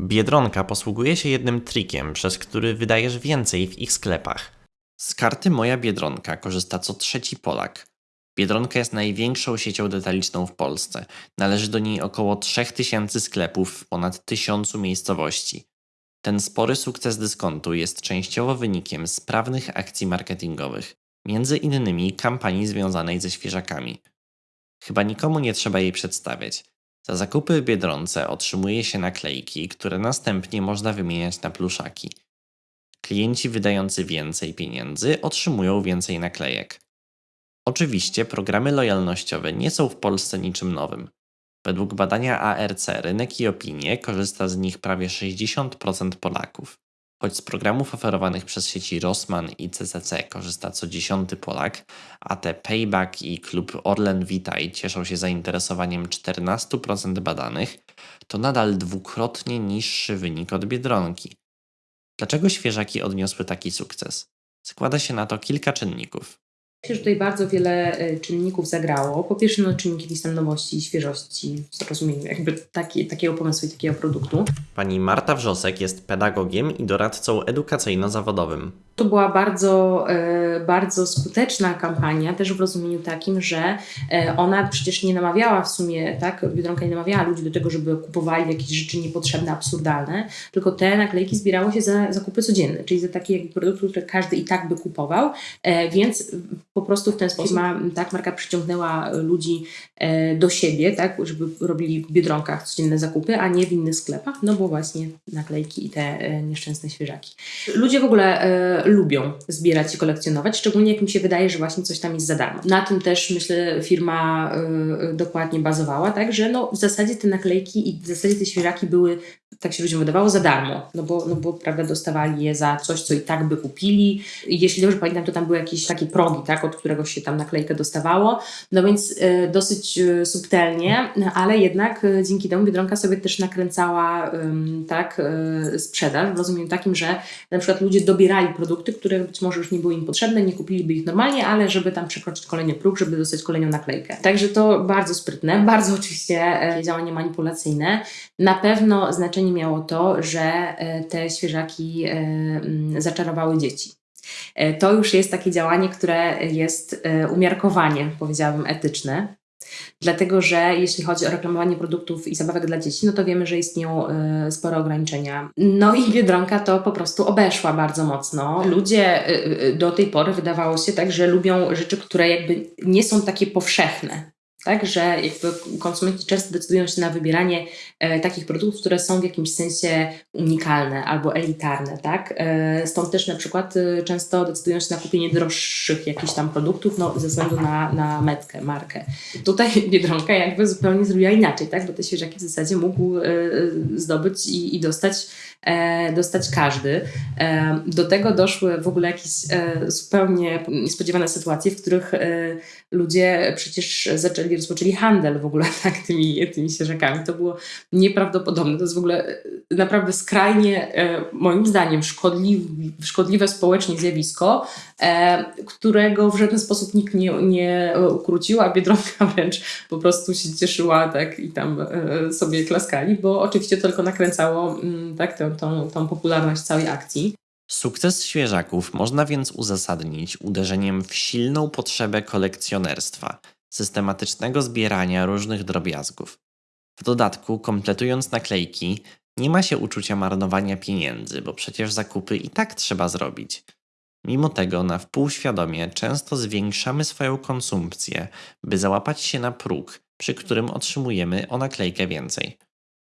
Biedronka posługuje się jednym trikiem, przez który wydajesz więcej w ich sklepach. Z karty Moja Biedronka korzysta co trzeci Polak. Biedronka jest największą siecią detaliczną w Polsce. Należy do niej około 3000 sklepów w ponad 1000 miejscowości. Ten spory sukces dyskontu jest częściowo wynikiem sprawnych akcji marketingowych, między innymi kampanii związanej ze świeżakami. Chyba nikomu nie trzeba jej przedstawiać. Za zakupy w Biedronce otrzymuje się naklejki, które następnie można wymieniać na pluszaki. Klienci wydający więcej pieniędzy otrzymują więcej naklejek. Oczywiście programy lojalnościowe nie są w Polsce niczym nowym. Według badania ARC rynek i opinie korzysta z nich prawie 60% Polaków. Choć z programów oferowanych przez sieci Rossmann i CCC korzysta co dziesiąty Polak, a te Payback i klub Orlen Witaj cieszą się zainteresowaniem 14% badanych, to nadal dwukrotnie niższy wynik od Biedronki. Dlaczego świeżaki odniosły taki sukces? Składa się na to kilka czynników. Myślę, że tutaj bardzo wiele e, czynników zagrało. Po pierwsze, no, czynniki jakiejś tam nowości świeżości zrozumieniu jakby taki, takiego pomysłu i takiego produktu. Pani Marta Wrzosek jest pedagogiem i doradcą edukacyjno-zawodowym. To była bardzo, e, bardzo skuteczna kampania, też w rozumieniu takim, że e, ona przecież nie namawiała w sumie, tak, Biedronka nie namawiała ludzi do tego, żeby kupowali jakieś rzeczy niepotrzebne, absurdalne, tylko te naklejki zbierało się za zakupy codzienne, czyli za takie produkty, które każdy i tak by kupował, e, więc po prostu w ten sposób ma, tak, marka przyciągnęła ludzi do siebie, tak, żeby robili w Biedronkach codzienne zakupy, a nie w innych sklepach, no bo właśnie naklejki i te nieszczęsne świeżaki. Ludzie w ogóle lubią zbierać i kolekcjonować, szczególnie jak mi się wydaje, że właśnie coś tam jest za darmo. Na tym też myślę firma e, dokładnie bazowała, tak, że no w zasadzie te naklejki i w zasadzie te świeżaki były, tak się ludziom wydawało, za darmo, no bo, no bo prawda, dostawali je za coś, co i tak by kupili. Jeśli dobrze pamiętam, to tam były jakieś takie progi, tak, od którego się tam naklejkę dostawało, no więc e, dosyć e, subtelnie, ale jednak e, dzięki temu Biedronka sobie też nakręcała tak, sprzedaż w rozumieniu takim, że na przykład ludzie dobierali produkty, które być może już nie były im potrzebne, nie kupiliby ich normalnie, ale żeby tam przekroczyć kolejny próg, żeby dostać kolejną naklejkę. Także to bardzo sprytne, bardzo oczywiście działanie manipulacyjne. Na pewno znaczenie miało to, że e, te świeżaki e, mm, zaczarowały dzieci. E, To już jest takie działanie, które jest umiarkowanie, powiedziałabym, etyczne. Dlatego, że jeśli chodzi o reklamowanie produktów i zabawek dla dzieci, no to wiemy, że istnieją spore ograniczenia. No i Biedronka to po prostu obeszła bardzo mocno. Ludzie do tej pory wydawało się tak, że lubią rzeczy, które jakby nie są takie powszechne. Tak, że jakby konsumenci często decydują się na wybieranie e, takich produktów, które są w jakimś sensie unikalne albo elitarne, tak? E, stąd też na przykład e, często decydują się na kupienie droższych jakichś tam produktów, no, ze względu na, na metkę, markę. Tutaj Biedronka jakby zupełnie zrobiła inaczej, tak? Bo te świeżaki w zasadzie mógł e, zdobyć i, i dostać, e, dostać każdy. E, do tego doszły w ogóle jakieś zupełnie niespodziewane sytuacje, w których ludzie przecież zaczęli, rozpoczęli handel w ogóle tak, tymi, tymi świeżakami. To było nieprawdopodobne. To jest w ogóle e, naprawdę skrajnie, e, moim zdaniem, szkodliwe, szkodliwe społecznie zjawisko, e, którego w żaden sposób nikt nie, nie ukrócił, a Biedronka wręcz po prostu się cieszyła tak i tam sobie klaskali, bo oczywiście tylko nakręcało mm, tak, tą, tą, tą popularność całej akcji. Sukces świeżaków można więc uzasadnić uderzeniem w silną potrzebę kolekcjonerstwa, systematycznego zbierania różnych drobiazgów. W dodatku, kompletując naklejki, nie ma się uczucia marnowania pieniędzy, bo przecież zakupy i tak trzeba zrobić. Mimo tego, na wpół świadomie często zwiększamy swoją konsumpcję, by załapać się na próg, przy którym otrzymujemy o naklejkę więcej.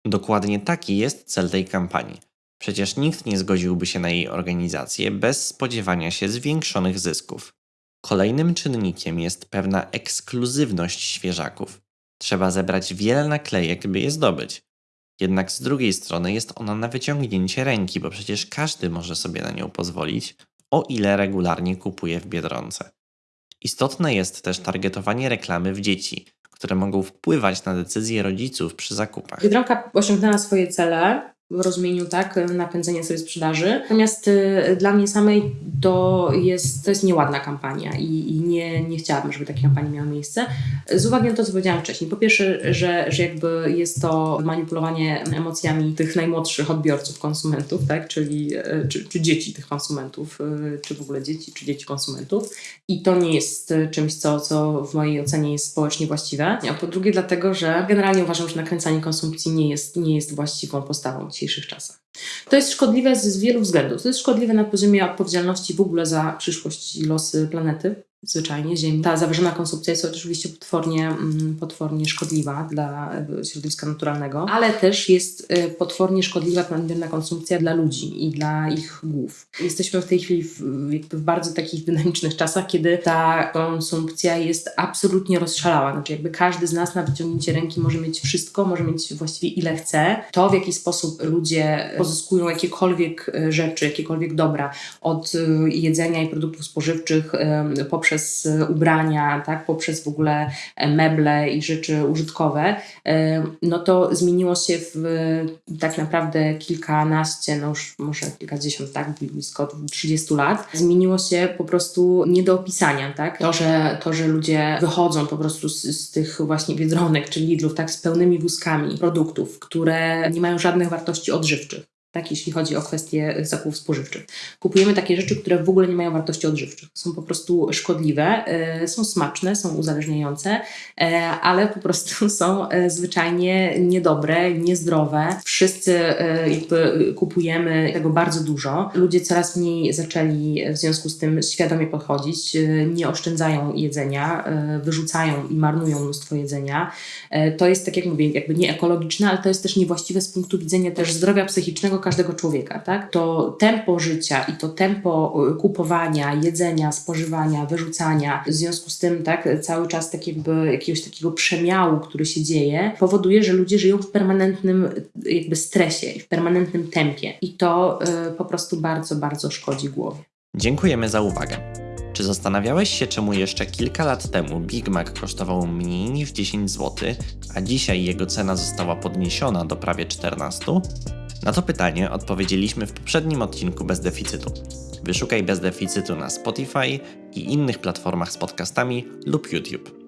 Dokładnie taki jest cel tej kampanii. Przecież nikt nie zgodziłby się na jej organizację bez spodziewania się zwiększonych zysków. Kolejnym czynnikiem jest pewna ekskluzywność świeżaków. Trzeba zebrać wiele naklejek, by je zdobyć. Jednak z drugiej strony jest ona na wyciągnięcie ręki, bo przecież każdy może sobie na nią pozwolić, o ile regularnie kupuje w biedronce. Istotne jest też targetowanie reklamy w dzieci, które mogą wpływać na decyzje rodziców przy zakupach. Biedronka osiągnęła swoje cele. Rozumieniu tak, napędzenia sobie sprzedaży. Natomiast y, dla mnie samej to jest, to jest nieładna kampania i, i nie, nie chciałabym, żeby takie kampanie miały miejsce. Z uwagi na to, co powiedziałam wcześniej. Po pierwsze, że, że jakby jest to manipulowanie emocjami tych najmłodszych odbiorców, konsumentów, tak, czyli y, czy, czy dzieci tych konsumentów, y, czy w ogóle dzieci, czy dzieci konsumentów. I to nie jest czymś, co, co w mojej ocenie jest społecznie właściwe. A po drugie, dlatego, że generalnie uważam, że nakręcanie konsumpcji nie jest, nie jest właściwą postawą dzisiejszych czasach. To jest szkodliwe z, wielu względów. To jest szkodliwe na poziomie odpowiedzialności w ogóle za przyszłość i losy planety. Zwyczajnie Ziemi. Ta zawyżona konsumpcja jest oczywiście potwornie, mm, potwornie szkodliwa dla e, środowiska naturalnego, ale też jest e, potwornie szkodliwa nadmierna konsumpcja dla ludzi i dla ich głów. Jesteśmy w tej chwili w, w bardzo takich dynamicznych czasach, kiedy ta konsumpcja jest absolutnie rozszalała. Znaczy jakby każdy z nas na wyciągnięcie ręki może mieć wszystko, może mieć właściwie ile chce. To w jaki sposób ludzie pozyskują jakiekolwiek e, rzeczy, jakiekolwiek dobra od jedzenia i produktów spożywczych poprzez poprzez ubrania, tak, poprzez w ogóle meble i rzeczy użytkowe, no to zmieniło się w tak naprawdę kilkanaście, no już może kilkadziesiąt, tak, blisko 30 lat. Zmieniło się po prostu nie do opisania, tak. To, że, to, że ludzie wychodzą po prostu z, z tych właśnie Biedronek czy Lidlów, tak, z pełnymi wózkami produktów, które nie mają żadnych wartości odżywczych tak, jeśli chodzi o kwestie zakupów spożywczych. Kupujemy takie rzeczy, które w ogóle nie mają wartości odżywczych. Są po prostu szkodliwe, y, są smaczne, są uzależniające, y, ale po prostu są y, zwyczajnie niedobre, niezdrowe. Wszyscy jakby kupujemy tego bardzo dużo. Ludzie coraz mniej zaczęli w związku z tym świadomie podchodzić, nie oszczędzają jedzenia, wyrzucają i marnują mnóstwo jedzenia. To jest, tak jak mówię, jakby nieekologiczne, ale to jest też niewłaściwe z punktu widzenia też zdrowia psychicznego każdego człowieka, tak? To tempo życia i to tempo y, kupowania, jedzenia, spożywania, wyrzucania, w związku z tym, tak, cały czas tak jakby jakiegoś takiego przemiału, który się dzieje, powoduje, że ludzie żyją w permanentnym jakby stresie w permanentnym tempie. I to y, po prostu bardzo, bardzo szkodzi głowie. Dziękujemy za uwagę. Czy zastanawiałeś się, czemu jeszcze kilka lat temu Big Mac kosztował mniej niż 10 zł, a dzisiaj jego cena została podniesiona do prawie 14? Na to pytanie odpowiedzieliśmy w poprzednim odcinku Bez Deficytu. Wyszukaj Bez Deficytu na Spotify i innych platformach z podcastami lub YouTube.